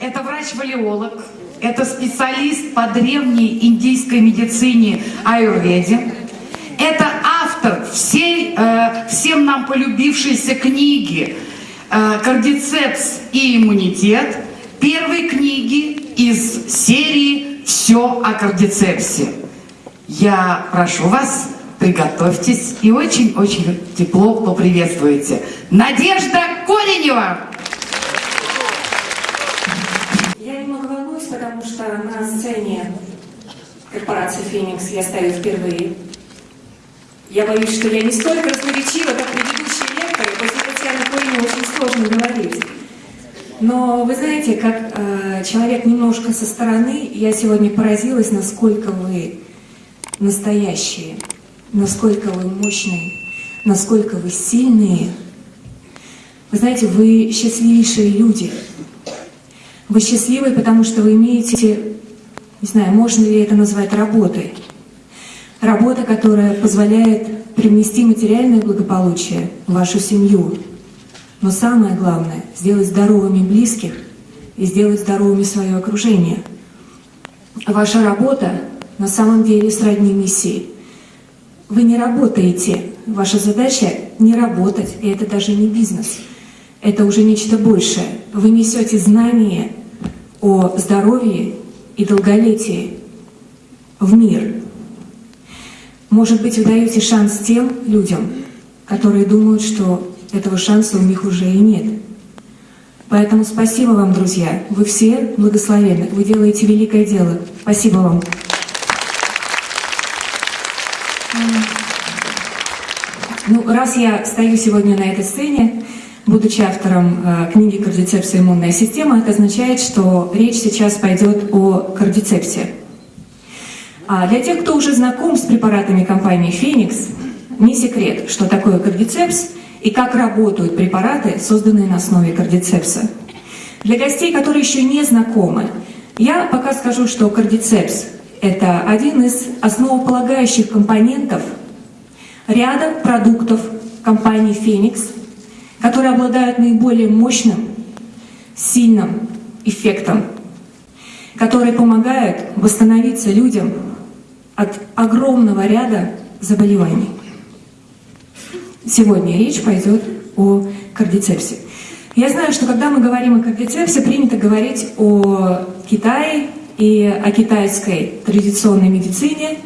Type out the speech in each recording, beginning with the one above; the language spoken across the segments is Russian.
Это врач-валиолог, это специалист по древней индийской медицине аюрведе. Это автор всей, э, всем нам полюбившейся книги э, «Кардицепс и иммунитет», первой книги из серии «Все о кардицепсе». Я прошу вас, приготовьтесь и очень-очень тепло поприветствуйте. Надежда Коренева! На сцене корпорации «Феникс» я стою впервые. Я боюсь, что я не столько разноречива, как предыдущие лекторы. После Татьяны Кореневой очень сложно говорить. Но вы знаете, как э, человек немножко со стороны, я сегодня поразилась, насколько вы настоящие, насколько вы мощные, насколько вы сильные. Вы знаете, вы счастливейшие люди. Вы счастливы, потому что вы имеете, не знаю, можно ли это назвать работой. Работа, которая позволяет привнести материальное благополучие в вашу семью. Но самое главное — сделать здоровыми близких и сделать здоровыми свое окружение. Ваша работа на самом деле сродни миссии. Вы не работаете. Ваша задача — не работать, и это даже не бизнес. Это уже нечто большее. Вы несете знания о здоровье и долголетии в мир. Может быть, вы даете шанс тем людям, которые думают, что этого шанса у них уже и нет. Поэтому спасибо вам, друзья. Вы все благословенны. Вы делаете великое дело. Спасибо вам. Ну, раз я стою сегодня на этой сцене, будучи автором э, книги «Кардицепс и иммунная система», это означает, что речь сейчас пойдет о кардицепсе. А для тех, кто уже знаком с препаратами компании «Феникс», не секрет, что такое кардицепс и как работают препараты, созданные на основе кардицепса. Для гостей, которые еще не знакомы, я пока скажу, что кардицепс – это один из основополагающих компонентов ряда продуктов компании «Феникс», которые обладают наиболее мощным, сильным эффектом, которые помогают восстановиться людям от огромного ряда заболеваний. Сегодня речь пойдет о кардицепсе. Я знаю, что когда мы говорим о кардицепсе, принято говорить о Китае и о китайской традиционной медицине.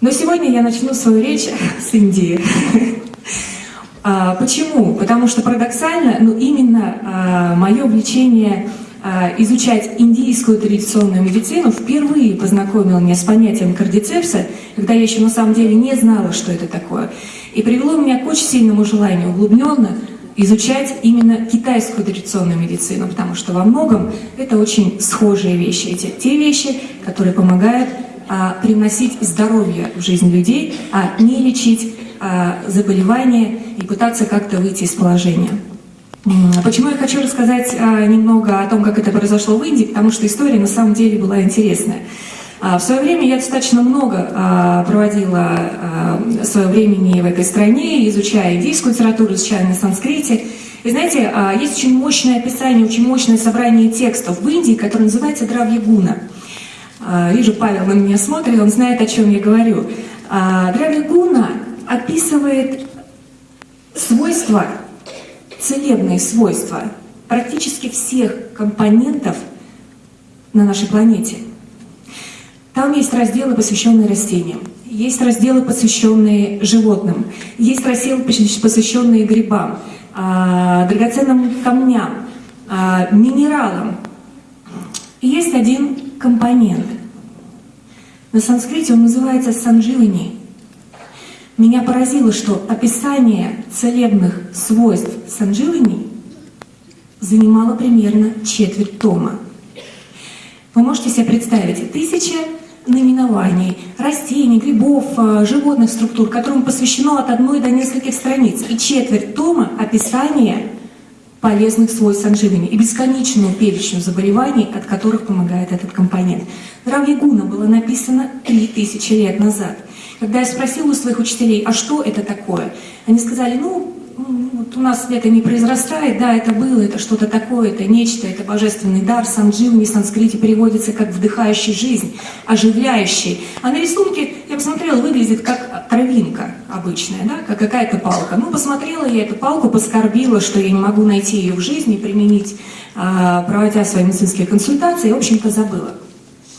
Но сегодня я начну свою речь с Индии. А, почему? Потому что парадоксально, ну именно а, мое влечение а, изучать индийскую традиционную медицину впервые познакомил меня с понятием кардицепса, когда я еще на самом деле не знала, что это такое. И привело меня к очень сильному желанию углубленно изучать именно китайскую традиционную медицину, потому что во многом это очень схожие вещи. Эти те вещи, которые помогают а, приносить здоровье в жизнь людей, а не лечить а, заболевания и пытаться как-то выйти из положения. Почему я хочу рассказать а, немного о том, как это произошло в Индии, потому что история на самом деле была интересная. А, в свое время я достаточно много а, проводила свое времени в этой стране, изучая индийскую литературу, изучая на санскрите. И знаете, есть очень мощное описание, очень мощное собрание текстов в Индии, которое называется Дравьягуна. Вижу, Павел на меня смотрит, он знает, о чем я говорю. Дравьягуна описывает свойства целебные свойства практически всех компонентов на нашей планете. Там есть разделы, посвященные растениям, есть разделы, посвященные животным, есть разделы, посвященные грибам, а, драгоценным камням, а, минералам. Есть один компонент. На санскрите он называется сандживани. Меня поразило, что описание целебных свойств санжилини занимало примерно четверть тома. Вы можете себе представить, тысяча наименований растений, грибов, э, животных структур, которым посвящено от одной до нескольких страниц, и четверть тома описания полезных свойств санживини и бесконечную перечню заболеваний, от которых помогает этот компонент. Здравие Гуна было написано 3000 лет назад. Когда я спросила у своих учителей, а что это такое, они сказали, ну, вот у нас это не произрастает, да, это было, это что-то такое, это нечто, это божественный дар. Сандживни в санскрите переводится как вдыхающий жизнь, оживляющий. А на рисунке, я посмотрела, выглядит как травинка обычная, да, как какая-то палка. Ну, посмотрела я эту палку, поскорбила, что я не могу найти ее в жизни, применить, а, проводя свои медицинские консультации, и, в общем-то, забыла.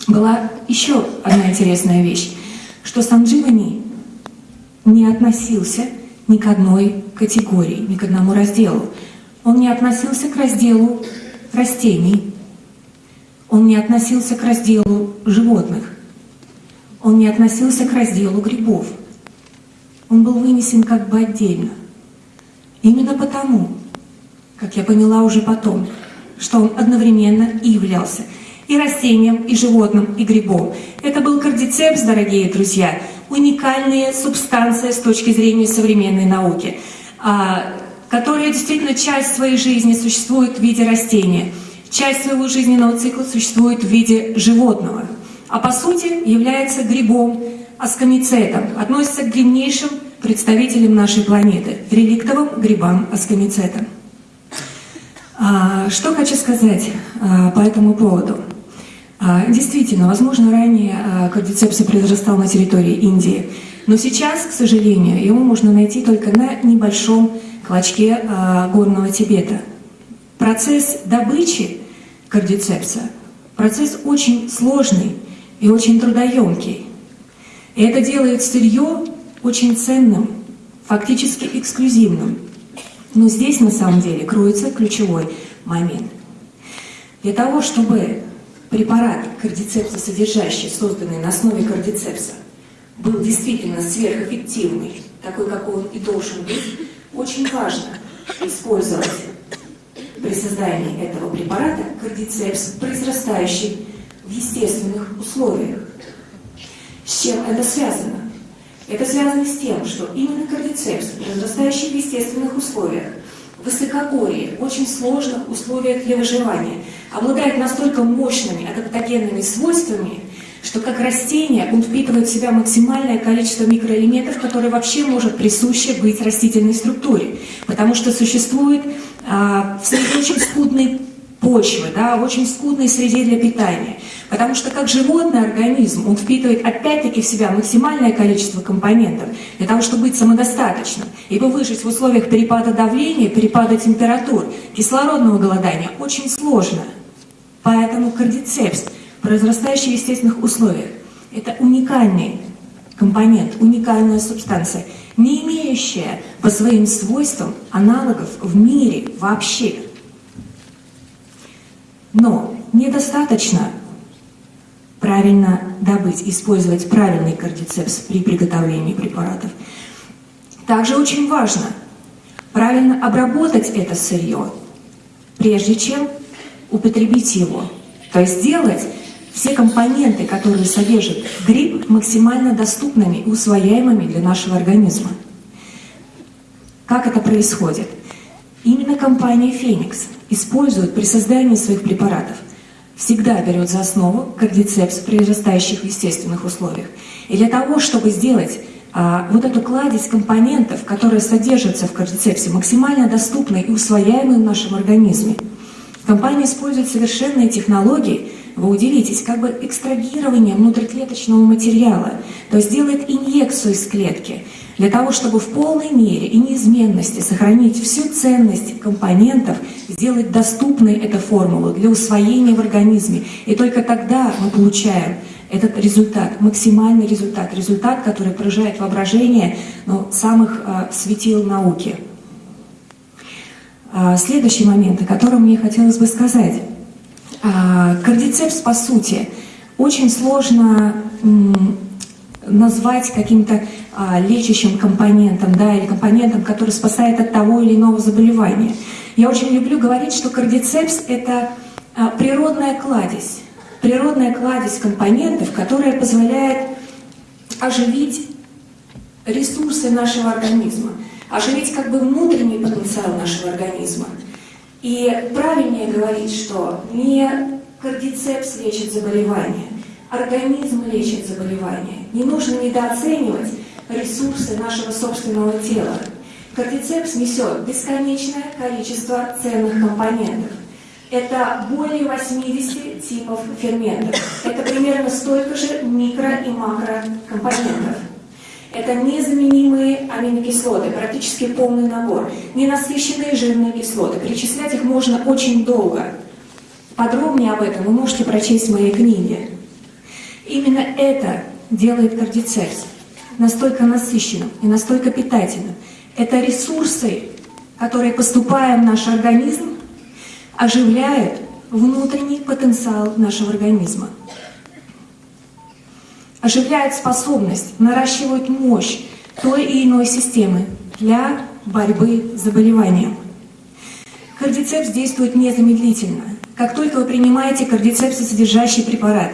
Была еще одна интересная вещь, что Сандживани не относился ни к одной категории, ни к одному разделу. Он не относился к разделу растений, он не относился к разделу животных, он не относился к разделу грибов. Он был вынесен как бы отдельно. Именно потому, как я поняла уже потом, что он одновременно и являлся и растением, и животным, и грибом. Это был кардицепс, дорогие друзья, уникальная субстанция с точки зрения современной науки, а, которая действительно часть своей жизни существует в виде растения, часть своего жизненного цикла существует в виде животного, а по сути является грибом, аскомицетом, относится к древнейшим представителям нашей планеты, реликтовым грибам аскомицетам. А, что хочу сказать а, по этому поводу? А, действительно, возможно, ранее а, кардицепс произрастал на территории Индии, но сейчас, к сожалению, его можно найти только на небольшом клочке а, горного Тибета. Процесс добычи кардицепса – процесс очень сложный и очень трудоемкий. И это делает сырье очень ценным, фактически эксклюзивным. Но здесь на самом деле кроется ключевой момент. Для того, чтобы препарат кардицепса содержащий, созданный на основе кардицепса, был действительно сверхэффективный, такой, какой он и должен быть, очень важно использовать при создании этого препарата кардицепс, произрастающий в естественных условиях. С чем это связано? Это связано с тем, что именно кардицепс, произрастающий в естественных условиях, высокогорье, очень сложных условиях для выживания, обладает настолько мощными адаптогенными свойствами, что как растение он впитывает в себя максимальное количество микроэлементов, которые вообще может присуще быть растительной структуре. Потому что существует а, в очень скудной почвы, да, в очень скудной среде для питания. Потому что как животный организм, он впитывает опять-таки в себя максимальное количество компонентов для того, чтобы быть самодостаточным. Ибо выжить в условиях перепада давления, перепада температур, кислородного голодания очень сложно. Поэтому кардицепс, произрастающий в естественных условиях, это уникальный компонент, уникальная субстанция, не имеющая по своим свойствам аналогов в мире вообще. Но недостаточно правильно добыть, использовать правильный кардицепс при приготовлении препаратов. Также очень важно правильно обработать это сырье, прежде чем употребить его. То есть сделать все компоненты, которые содержит гриб, максимально доступными и усвояемыми для нашего организма. Как это происходит? Именно компания «Феникс» использует при создании своих препаратов всегда берет за основу кардицепс, произрастающих в естественных условиях. И для того, чтобы сделать а, вот эту кладезь компонентов, которые содержатся в кардицепсе, максимально доступной и усвояемой в нашем организме, компания использует совершенные технологии, вы удивитесь, как бы экстрагирование внутриклеточного материала, то есть делает инъекцию из клетки, для того, чтобы в полной мере и неизменности сохранить всю ценность компонентов, сделать доступной эту формулу для усвоения в организме. И только тогда мы получаем этот результат, максимальный результат, результат, который поражает воображение ну, самых э, светил науки. А, следующий момент, о котором мне хотелось бы сказать. А, кардицепс, по сути, очень сложно назвать каким-то а, лечащим компонентом, да, или компонентом, который спасает от того или иного заболевания. Я очень люблю говорить, что кардицепс – это а, природная кладезь, природная кладезь компонентов, которая позволяет оживить ресурсы нашего организма, оживить как бы внутренний потенциал нашего организма. И правильнее говорить, что не кардицепс лечит заболевания, организм лечит заболевания. Не нужно недооценивать ресурсы нашего собственного тела. Кардицепс несет бесконечное количество ценных компонентов. Это более 80 типов ферментов. Это примерно столько же микро- и макрокомпонентов. Это незаменимые аминокислоты, практически полный набор. Ненасыщенные жирные кислоты. Перечислять их можно очень долго. Подробнее об этом вы можете прочесть в моей книге. Именно это делает кардицепс настолько насыщенным и настолько питательным. Это ресурсы, которые, поступая в наш организм, оживляют внутренний потенциал нашего организма. Оживляют способность, наращивают мощь той и иной системы для борьбы с заболеванием. Кардицепс действует незамедлительно. Как только вы принимаете кардицепс содержащий препарат,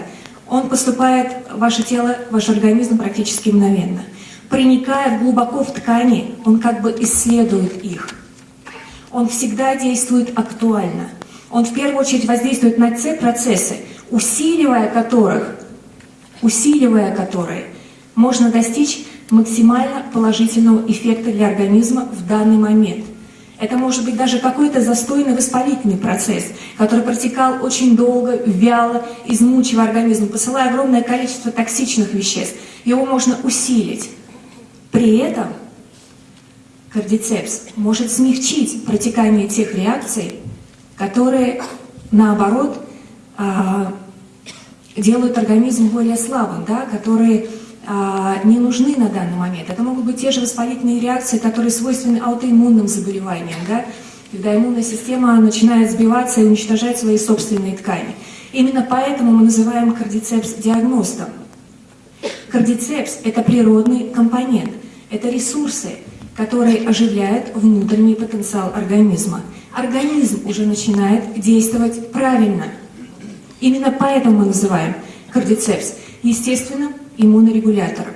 он поступает в ваше тело, в ваш организм практически мгновенно. Проникая глубоко в ткани, он как бы исследует их. Он всегда действует актуально. Он в первую очередь воздействует на те процессы, усиливая которых, усиливая которые, можно достичь максимально положительного эффекта для организма в данный момент. Это может быть даже какой-то застойный воспалительный процесс, который протекал очень долго, вяло, измучивая организм, посылая огромное количество токсичных веществ. Его можно усилить. При этом кардицепс может смягчить протекание тех реакций, которые, наоборот, а, делают организм более слабым, да, которые не нужны на данный момент. Это могут быть те же воспалительные реакции, которые свойственны аутоиммунным заболеваниям, да, когда иммунная система начинает сбиваться и уничтожать свои собственные ткани. Именно поэтому мы называем кардицепс диагностом. Кардицепс – это природный компонент, это ресурсы, которые оживляют внутренний потенциал организма. Организм уже начинает действовать правильно. Именно поэтому мы называем кардицепс естественным иммунорегулятором,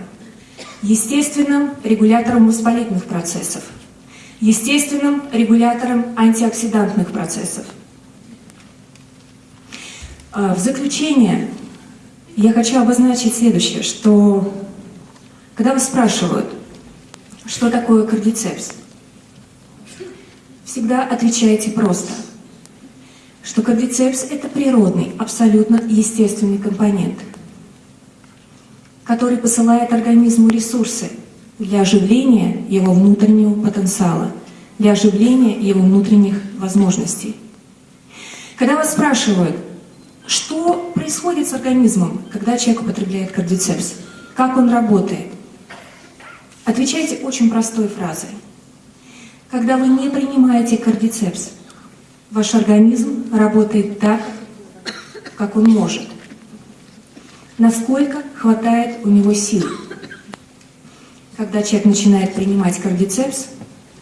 естественным регулятором воспалительных процессов, естественным регулятором антиоксидантных процессов. А, в заключение я хочу обозначить следующее, что когда вас спрашивают, что такое кардицепс, всегда отвечайте просто, что кардицепс – это природный, абсолютно естественный компонент – который посылает организму ресурсы для оживления его внутреннего потенциала, для оживления его внутренних возможностей. Когда вас спрашивают, что происходит с организмом, когда человек употребляет кардицепс, как он работает, отвечайте очень простой фразой. Когда вы не принимаете кардицепс, ваш организм работает так, как он может насколько хватает у него сил. Когда человек начинает принимать кардицепс,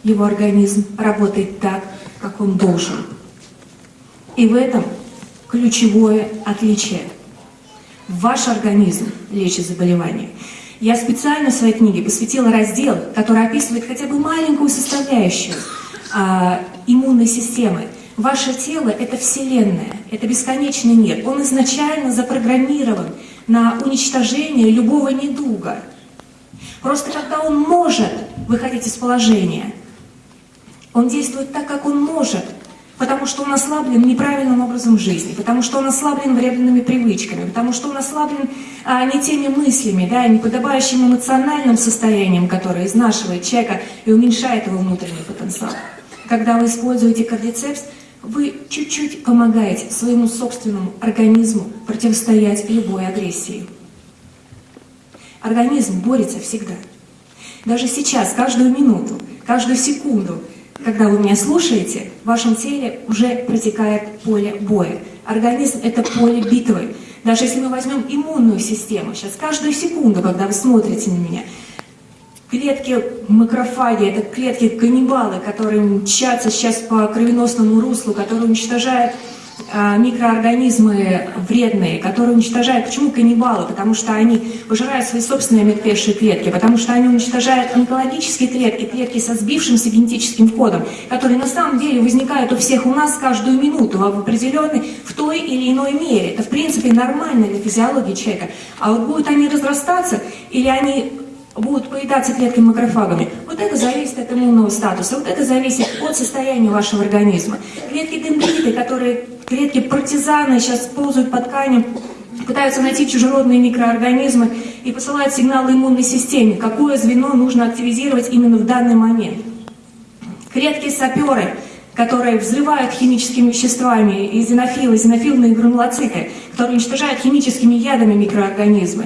его организм работает так, как он должен. И в этом ключевое отличие. Ваш организм лечит заболевание. Я специально в своей книге посвятила раздел, который описывает хотя бы маленькую составляющую а, иммунной системы. Ваше тело – это Вселенная, это бесконечный мир. Он изначально запрограммирован на уничтожение любого недуга. Просто когда он может выходить из положения, он действует так, как он может, потому что он ослаблен неправильным образом жизни, потому что он ослаблен вредными привычками, потому что он ослаблен а, не теми мыслями, да, не подобающим эмоциональным состоянием, которое изнашивает человека и уменьшает его внутренний потенциал. Когда вы используете кардицепс, вы чуть-чуть помогаете своему собственному организму противостоять любой агрессии. Организм борется всегда. Даже сейчас, каждую минуту, каждую секунду, когда вы меня слушаете, в вашем теле уже протекает поле боя. Организм – это поле битвы. Даже если мы возьмем иммунную систему, сейчас каждую секунду, когда вы смотрите на меня, клетки макрофаги, это клетки каннибалы, которые мчатся сейчас по кровеносному руслу, которые уничтожают а, микроорганизмы вредные, которые уничтожают... Почему каннибалы? Потому что они пожирают свои собственные омертвевшие клетки, потому что они уничтожают онкологические клетки, клетки со сбившимся генетическим кодом, которые на самом деле возникают у всех у нас каждую минуту в определенной, в той или иной мере. Это, в принципе, нормально для физиологии человека. А вот будут они разрастаться или они будут поедаться клетки макрофагами. Вот это зависит от иммунного статуса, вот это зависит от состояния вашего организма. Клетки дендриты, которые клетки партизаны сейчас ползают по тканям, пытаются найти чужеродные микроорганизмы и посылают сигналы иммунной системе, какое звено нужно активизировать именно в данный момент. Клетки-саперы, которые взрывают химическими веществами, и зенофилы, зенофильные гранулоциты, которые уничтожают химическими ядами микроорганизмы.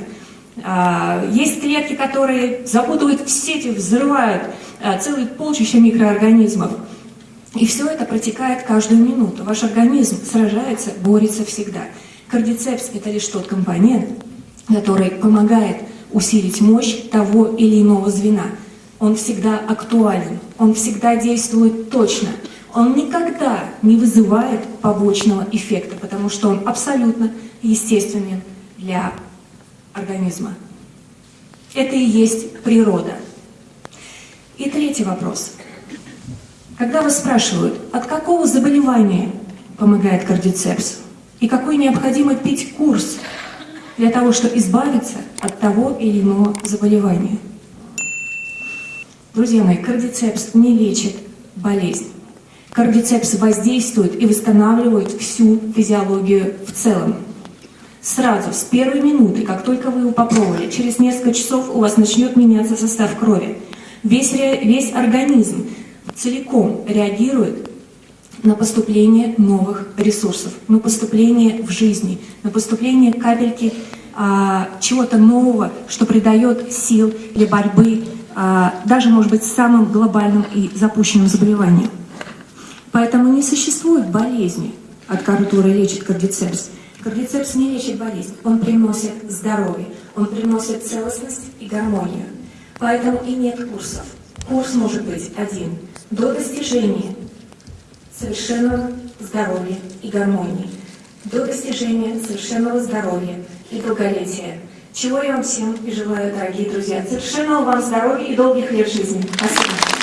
А, Есть клетки, которые запутывают в сети, взрывают а, целые полчища микроорганизмов. И все это протекает каждую минуту. Ваш организм сражается, борется всегда. Кардицепс – это лишь тот компонент, который помогает усилить мощь того или иного звена. Он всегда актуален, он всегда действует точно. Он никогда не вызывает побочного эффекта, потому что он абсолютно естественен для организма. Это и есть природа. И третий вопрос. Когда вас спрашивают, от какого заболевания помогает кардицепс, и какой необходимо пить курс для того, чтобы избавиться от того или иного заболевания. Друзья мои, кардицепс не лечит болезнь. Кардицепс воздействует и восстанавливает всю физиологию в целом. Сразу, с первой минуты, как только вы его попробовали, через несколько часов у вас начнет меняться состав крови. Весь, весь организм целиком реагирует на поступление новых ресурсов, на поступление в жизни, на поступление капельки а, чего-то нового, что придает сил для борьбы, а, даже, может быть, с самым глобальным и запущенным заболеванием. Поэтому не существует болезни, от которой лечит кардицепс. Кардицепс не лечит болезнь, он приносит здоровье, он приносит целостность и гармонию. Поэтому и нет курсов. Курс может быть один до достижения совершенного здоровья и гармонии, до достижения совершенного здоровья и долголетия. Чего я вам всем и желаю, дорогие друзья. Совершенного вам здоровья и долгих лет жизни. Спасибо.